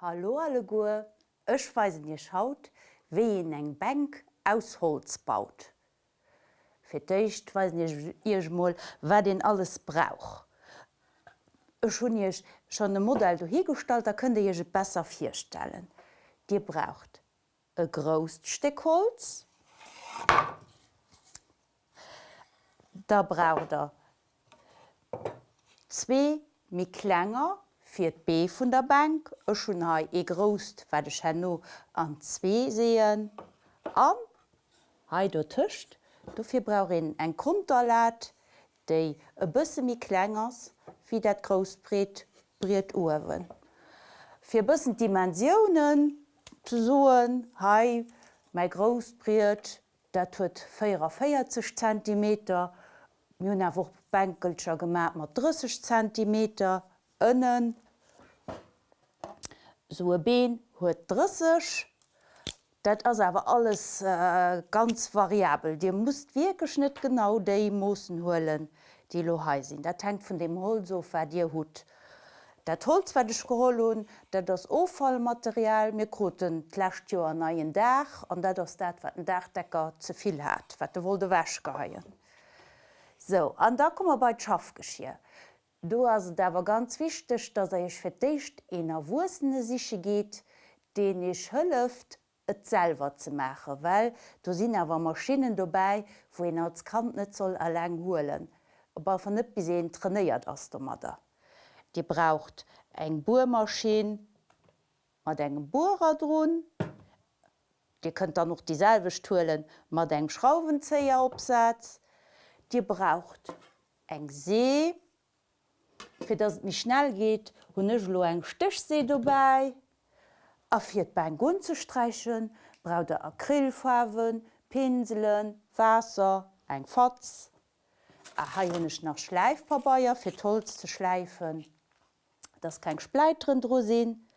Hallo alle Gu, Ech weisen ihr schaut, wie en eng Bank aus Holz baut. Ficht weisen ihr moll, wer den alles brauch. Ech schon ich schon de Modell hierstalt, da könnt ihr je besser firstellen. Dir braucht e Groststeckholz, da braucht er zwee mi klenger fir d B vun der Bank e schon ha e grost de Channo an zwee seen an? Ha du tischcht dufir brauin eng Grunderlat déi e bësse mi klengers wie dat Grosbret briet wen. Fi bëssen Dimensionioen zu soen hai mei Grosbriet dat huet 44 cm Min woch Bankelscher gemat mat 30 cm ënnen so e Been huet 30. Dat ass awer alles äh, ganz variabel. Dir musst wie geschnitt genau déi Moossen hullen, die lo hesinn. Dat tankt vun dem Holzofer Dir hut. Dat Holzwerdech geholun, dat das Ofallmaterial mir kruten kklecht Jo an neien Dach an dat ass dat wat den Dachdecker zuviel hat, wat de wo de wäsch geheien. So an da kommmer bei Schaff geschier. Du as dawer ganz wichtech, dat er ich verdecht ennner wussenne siche geht, den ich hëlleft etselver ze mache, Well du sinn awer Maschinen dobei, wo en als Kant net zoll erläng hoelen. Ob van net bis se trainéiert ass der Mader. Di braucht eng Bohrmaschine mat engem Bohrer droen. Di könnt da noch dieselbe Stuhlen mat eng Schraubenzeier opsatz. Di braucht eng See, fir dat mich schnell geht hunnech lo eng Stichsee vorbei, a fir beim zu streichen, braut der Acrylfarben, Pinselen, Wasser, eng Fatz, a ha hunnech nach Schleifpabaier fir Holz zu schleifen, dats kein Spleitren drosinn,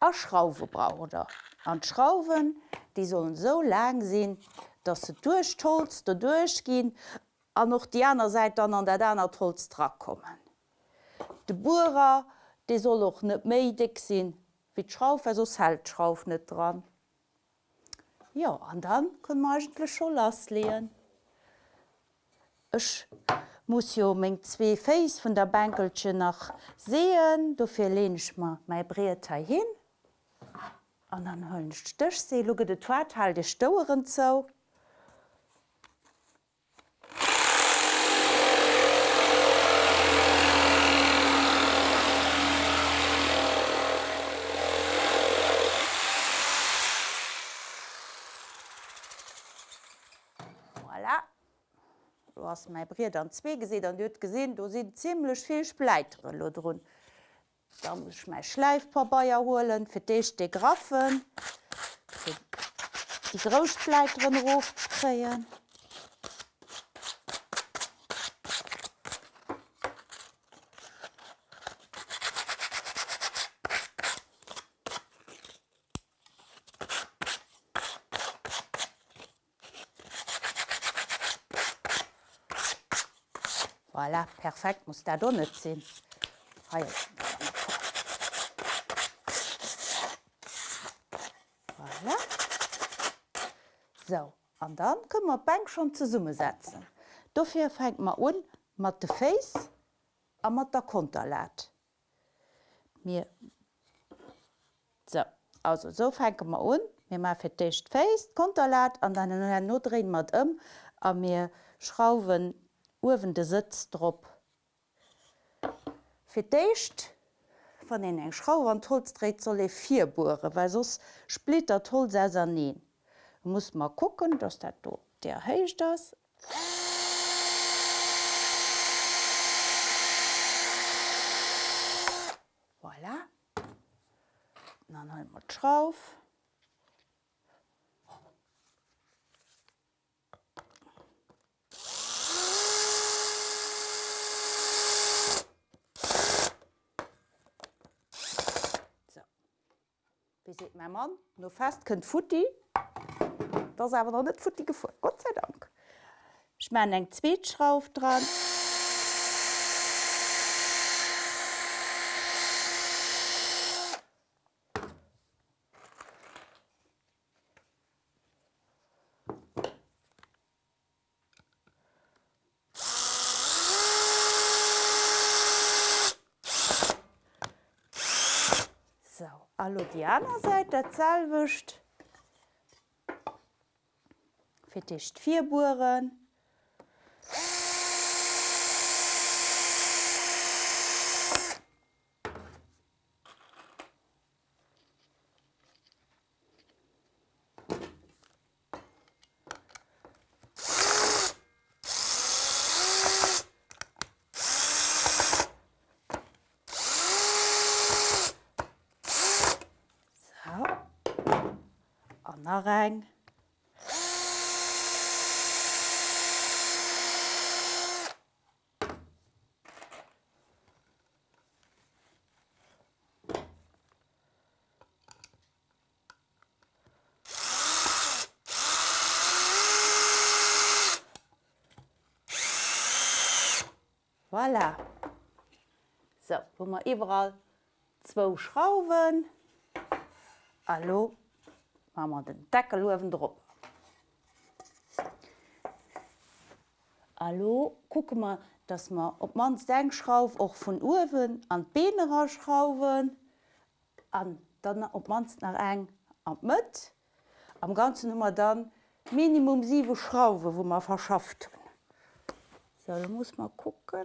a Schraufe brauder. An Schrauwen, die sollen so lang sinn, dat se durchtolz der durchgin, an noch die aner Seite an an der danner Holztra kommen. De Burer de soll och net méidig sinn, wie d'Schrauf eso Selschrauf net dran. Ja an dann kun magentle scho lass leen. Ech muss jo még zwee Faéis vun der Bankelsche nach seen, do fir lenech ma mei Breetei hin. An an hëncht Dëch se luge de Total de Stoueren zou. So. Ass mei Brier an zwee geet an dut gesinn, do sinn zilech viel Spleitere run. Da muss mei Schleifpabaier holen, fir deich de Graffen, die Grospleiteren Rof kreien. voilà, perfekt muss der do net sinn. Voilà. So an dann können wir Bank schon zu Summe setzen. Dafür fängt man un mat de Face a mat der Konter lädt. Mir so, also so fängt man un, mir ma fir dicht Face, Konter lädt an dann drehen mat um a mir schrauben Uwen de Sitz drop. Fiéischt van den eng Schrau an Holzréet soll e vier Bure, weil sos splitter toll se neen. muss mal gucken, dats dat do der heicht das. Voilà. Dann mat drauf. Wie se mein Mann no fest kënnt Futti dats awer noch net Futti gefu. Gott sei Dank. Ich mein eng Zzweetschrauf dran. Allo Diana seit der Zahlwischt. Feticht vier Buren. Rein. Voilà. So, wo wir überall zwei Schrauben. Hallo, man den Deckel lowen drop. Hallo gucke mal, dass man op mans Denkschrauf och vun Uwen an Benerer schrauwen, an dann op mans nach eng an Mët, am ganzen Nummer dann Minimum sieve Schrauwe, wo man verschafft. So, muss man gucken.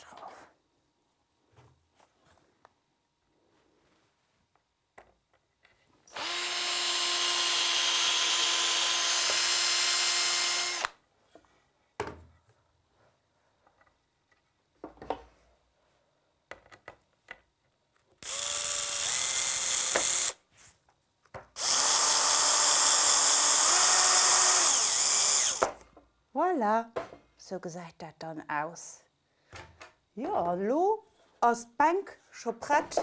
voilà. so gesagt dat dann aus. Ja lo ass Bank choprett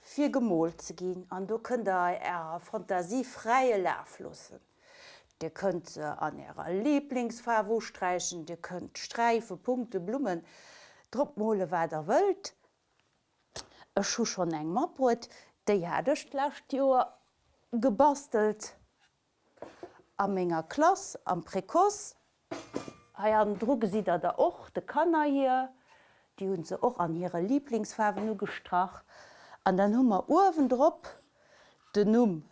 fir Gemol ze gin, an du kën der Ä Fantasie freie Laflossen. Di könnt ze an ärrer Lieblingsfarwo streichen, Di könnt Streife, Punkte, Blumen, Drmole war der wëlt. E schu schon eng Mabrot, déi haddechtlächt Joer gebastelt. Am méger Klas am Prekos, Ha an Druge si er der och de Kanner hier, die hun se och an ihre Lieblingsfarben nu an den Hummer Uwen drop de Numm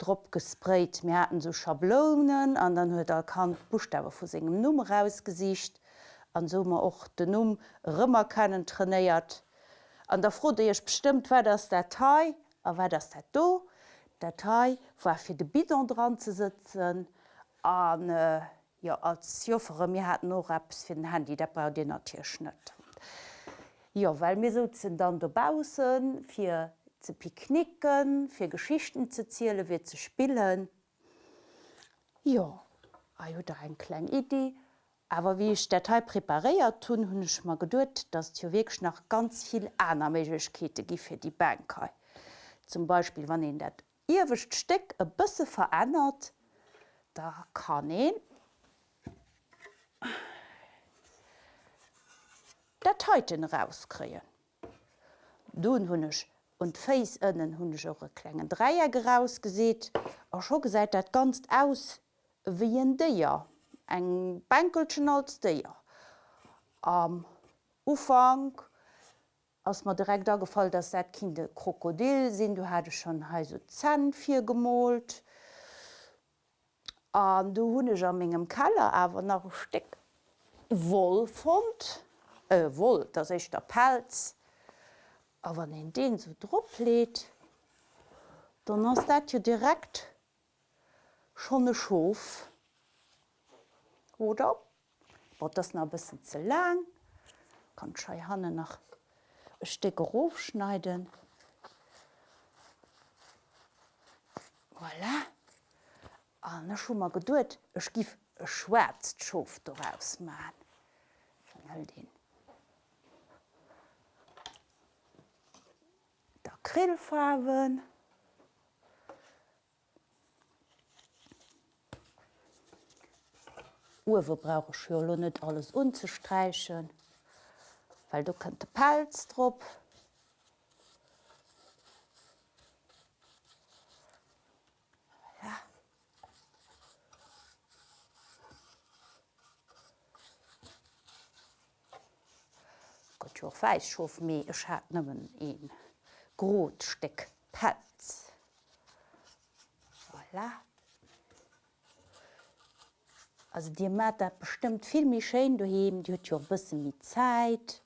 Dr gespreit Mäten so Schablonen, an dann huet er kan Buchstabe vu segem Numm rausgesicht, an sommer och de Numm Rëmmer kennen trainéiert. An der froh ichch bestimmt wer das Datei, a wer das dat do? Datei war fir de Bidon dran ze sitzen. An äh, ja, als Joffer mir hat no Raps fir den Handy der bra Di Tierschnitt. Ja weil mir so sind dann dobausen, fir ze piknicken, fir Geschichten ze ziele, wie ze spillen. Ja a ah, da ein klein Idee. Aber wie ich Datei prepariert tun hunnech mal gedut, dass jo weg nach ganz viel anermekete gi fir die Bankai. Zum Beispiel wann en dat Iwicht steck e bësse verändert, da kann en Dateiten rauskreen. Dun hunnech und Face ënnen hunnech eure klengen Dreier gerausgeseet, a scho gesäit dat ganz aus wie en Déier, eng Bankelschen als Déier. Am Ufang ass mat direkt da gefall, dats dat Krokodil sinn, du hatte schon he so Zen fir gemolt. An du hunnech am mingem Keller awer nach Steck. Woll fand äh, wohl dat ich der Pelz. A wann en den so drop lädt, dann ass dat je direkt schon e schof. Oder? Wat das na bis ze lang? Kann Schei Hanne nach Stecke Rofschneiden. Voilà. An schon mal geduld Ech gif e schwärzt schoft daraus ma den. Der Krillfarben. Uwe brauche Schlo net alles unzustreichen, weil du könnte Palz drop. Gott feischof mé ech hat nëmmen een Grotsteck Patz. Voilà. Also Dir mat bestimmt filmmi Schein du he, Di huet jo bëssen mi Zeit.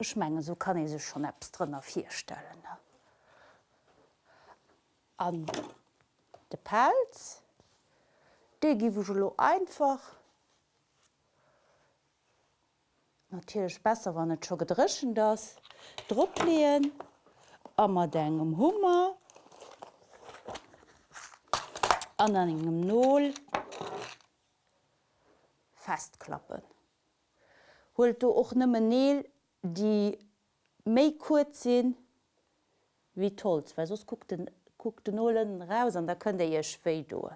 Schmengen so kann ich se schon Apps drinnner vier stellen. An de Pelz. De gi lo einfach. Natürlich besser wann net schon gedrischen das. Druck lehen Ammer degem Hummer. An engem Null. Festklappen. Holt du och nëmme Neel die méi kurz sinn wie tolls, weil sos guckt den, guckt den nullen raus an da könnt ihr schwéi doen.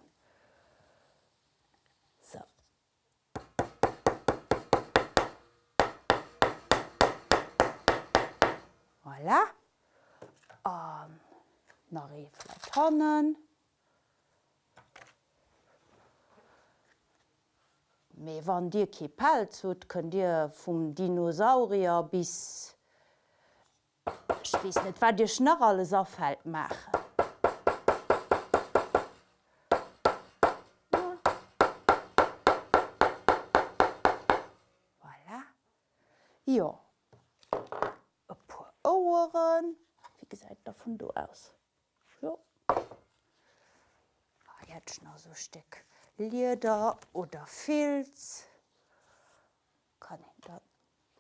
So. Voilà. Um, nach Tannen. Me wann Dir ke Pelz zut, kën Dir vum Dinosaurier bis wies net wat Dir schnarr alles afhalt mache. Ja E pu Oueren wie gesäit da vun du aus? Ja. Ah, jetzt noch so steck. Lieder oder Filz. Kann ich da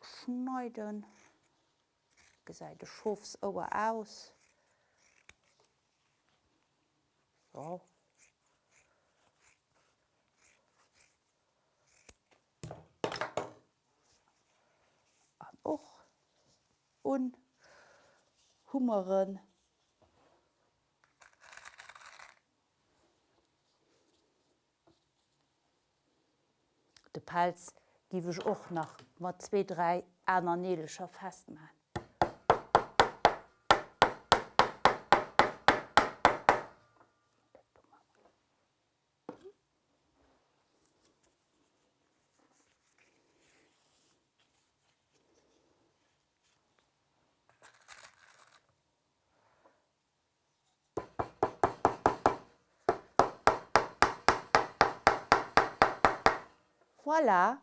schneiden. Geseite schofs ober aus. So. och un Hummeren de Pelz giwech och nach mat 23 Äner nedelscher festmann. Voilà.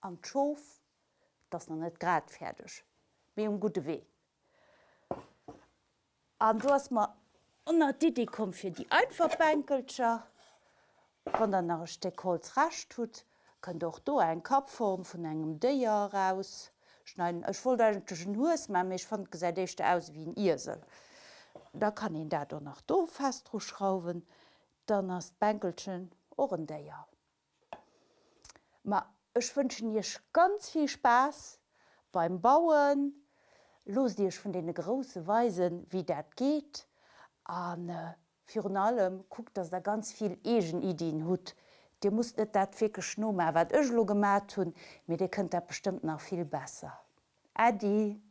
Am Schoof dats noch net grad fertigg. wie um gute weh. An du hast ma onnner Didi kom fir die Einverbänkelscher van der nach Steckholz racht tut, kann doch do ein Kapform vun engem Deier raus schneiden Ech vollschen hues ma michch fand gesäidechte aus wie ein Isel. Da kann ihn dat nach do festdro schrauben, dann as Bankelchen Ohrendeier. Ma Ech wünschen jech ganz viel Spaß beim Bauen, los Dich von den große Weisen, wie dat geht, an äh, Fi allem guckt dass da ganz viel egen Ideen hut. Di muss net dat fi geschnommen, wat Ech lo gemat hun, mir de könnt der bestimmt noch viel besser. Adi.